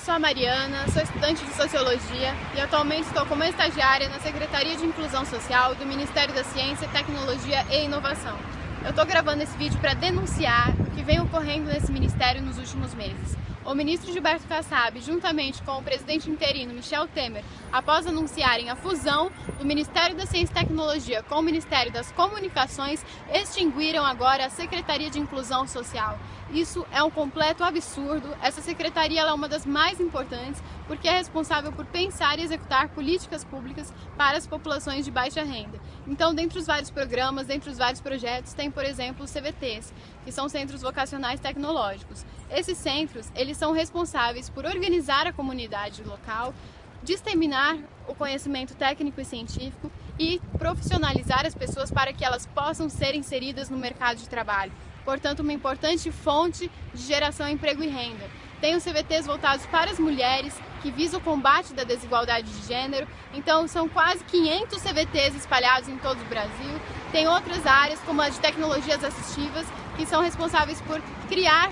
eu sou a Mariana, sou estudante de Sociologia e atualmente estou como estagiária na Secretaria de Inclusão Social do Ministério da Ciência, Tecnologia e Inovação. Eu estou gravando esse vídeo para denunciar o que vem ocorrendo nesse ministério nos últimos meses o ministro Gilberto Kassab, juntamente com o presidente interino Michel Temer, após anunciarem a fusão do Ministério da Ciência e Tecnologia com o Ministério das Comunicações, extinguiram agora a Secretaria de Inclusão Social. Isso é um completo absurdo. Essa secretaria é uma das mais importantes porque é responsável por pensar e executar políticas públicas para as populações de baixa renda. Então, dentre os vários programas, dentre os vários projetos, tem, por exemplo, os CVTs, que são Centros Vocacionais Tecnológicos. Esses centros, eles são responsáveis por organizar a comunidade local, disseminar o conhecimento técnico e científico e profissionalizar as pessoas para que elas possam ser inseridas no mercado de trabalho. Portanto, uma importante fonte de geração de emprego e renda. Tem os CVTs voltados para as mulheres, que visam o combate da desigualdade de gênero. Então, são quase 500 CVTs espalhados em todo o Brasil. Tem outras áreas, como a de tecnologias assistivas, que são responsáveis por criar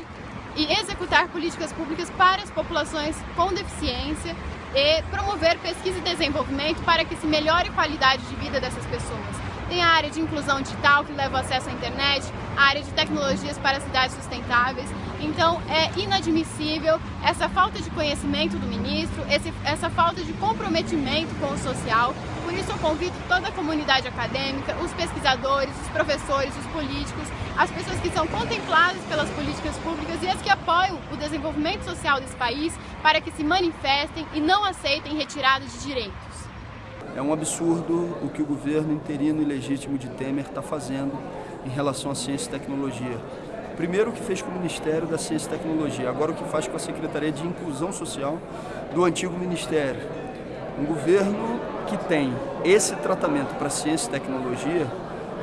e executar políticas públicas para as populações com deficiência e promover pesquisa e desenvolvimento para que se melhore a qualidade de vida dessas pessoas. Tem a área de inclusão digital, que leva acesso à internet, a área de tecnologias para cidades sustentáveis. Então, é inadmissível essa falta de conhecimento do ministro, essa falta de comprometimento com o social. Por isso, eu convido toda a comunidade acadêmica, os pesquisadores, os professores, os políticos, as pessoas que são contempladas pelas políticas públicas e as que apoiam o desenvolvimento social desse país para que se manifestem e não aceitem retirada de direitos. É um absurdo o que o governo interino e legítimo de Temer está fazendo em relação à ciência e tecnologia. Primeiro o que fez com o Ministério da Ciência e Tecnologia, agora o que faz com a Secretaria de Inclusão Social do antigo Ministério. Um governo que tem esse tratamento para ciência e tecnologia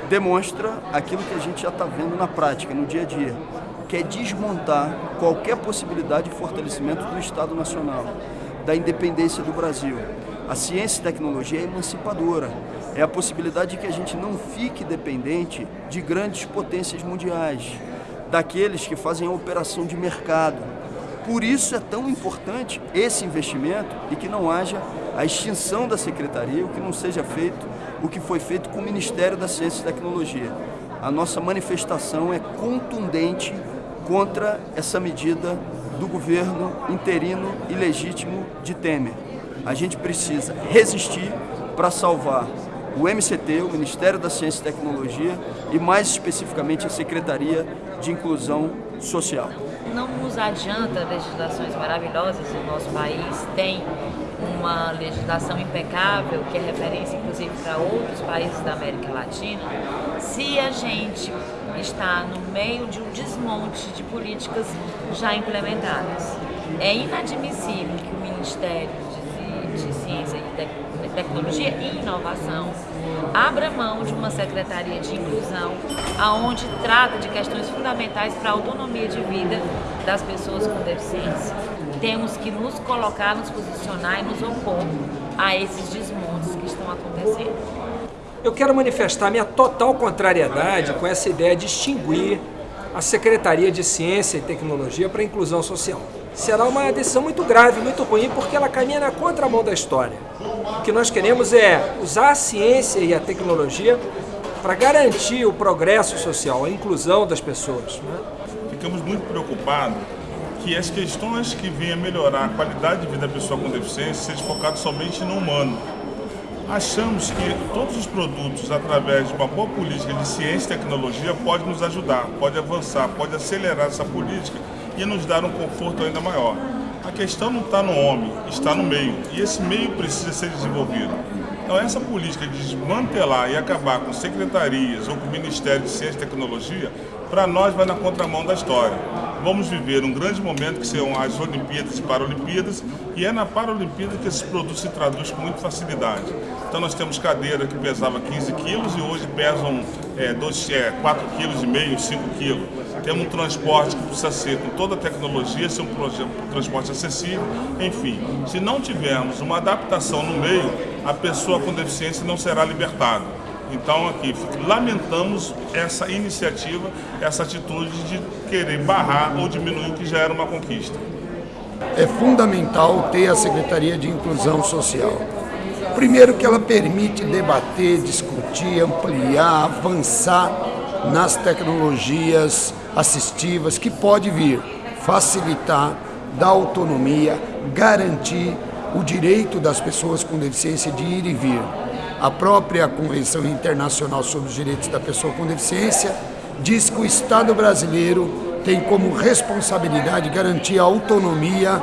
demonstra aquilo que a gente já está vendo na prática, no dia a dia, que é desmontar qualquer possibilidade de fortalecimento do Estado Nacional, da independência do Brasil. A ciência e tecnologia é emancipadora. É a possibilidade de que a gente não fique dependente de grandes potências mundiais, daqueles que fazem a operação de mercado. Por isso é tão importante esse investimento e que não haja a extinção da secretaria, o que não seja feito o que foi feito com o Ministério da Ciência e Tecnologia. A nossa manifestação é contundente contra essa medida do governo interino e legítimo de Temer. A gente precisa resistir para salvar o MCT, o Ministério da Ciência e Tecnologia, e mais especificamente a Secretaria de Inclusão Social. Não nos adianta legislações maravilhosas, o nosso país tem uma legislação impecável, que é referência inclusive para outros países da América Latina, se a gente está no meio de um desmonte de políticas já implementadas. É inadmissível que o Ministério de Ciência e Tecnologia e Inovação abra mão de uma Secretaria de Inclusão aonde trata de questões fundamentais para a autonomia de vida das pessoas com deficiência. Temos que nos colocar, nos posicionar e nos opor a esses desmontes que estão acontecendo. Eu quero manifestar minha total contrariedade com essa ideia de extinguir a Secretaria de Ciência e Tecnologia para a Inclusão Social será uma decisão muito grave, muito ruim, porque ela caminha na contramão da história. O que nós queremos é usar a ciência e a tecnologia para garantir o progresso social, a inclusão das pessoas. Né? Ficamos muito preocupados que as questões que venham melhorar a qualidade de vida da pessoa com deficiência sejam focadas somente no humano. Achamos que todos os produtos, através de uma boa política de ciência e tecnologia, podem nos ajudar, pode avançar, pode acelerar essa política e nos dar um conforto ainda maior. A questão não está no homem, está no meio, e esse meio precisa ser desenvolvido. Então essa política de desmantelar e acabar com secretarias ou com Ministério de Ciência e Tecnologia, para nós vai na contramão da história. Vamos viver um grande momento que serão as Olimpíadas e Paralimpíadas, e é na Paralimpíada que esses produtos se traduzem com muita facilidade. Então nós temos cadeira que pesava 15 quilos e hoje pesam é, 2, é, 4,5 kg, 5 kg temos um transporte que precisa ser com toda a tecnologia, ser um, transporte acessível, enfim. Se não tivermos uma adaptação no meio, a pessoa com deficiência não será libertada. Então aqui lamentamos essa iniciativa, essa atitude de querer barrar ou diminuir o que já era uma conquista. É fundamental ter a Secretaria de Inclusão Social. Primeiro que ela permite debater, discutir, ampliar, avançar nas tecnologias assistivas que pode vir facilitar, dar autonomia, garantir o direito das pessoas com deficiência de ir e vir. A própria Convenção Internacional sobre os Direitos da Pessoa com Deficiência diz que o Estado brasileiro tem como responsabilidade garantir a autonomia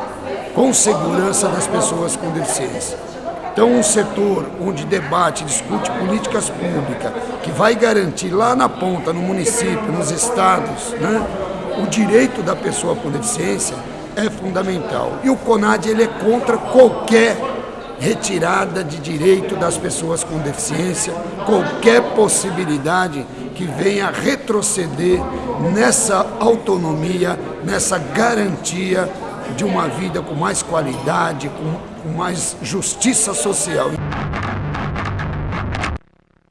com segurança das pessoas com deficiência. Então, um setor onde debate, discute políticas públicas, que vai garantir lá na ponta, no município, nos estados, né, o direito da pessoa com deficiência é fundamental. E o CONAD ele é contra qualquer retirada de direito das pessoas com deficiência, qualquer possibilidade que venha retroceder nessa autonomia, nessa garantia de uma vida com mais qualidade, com, com mais justiça social.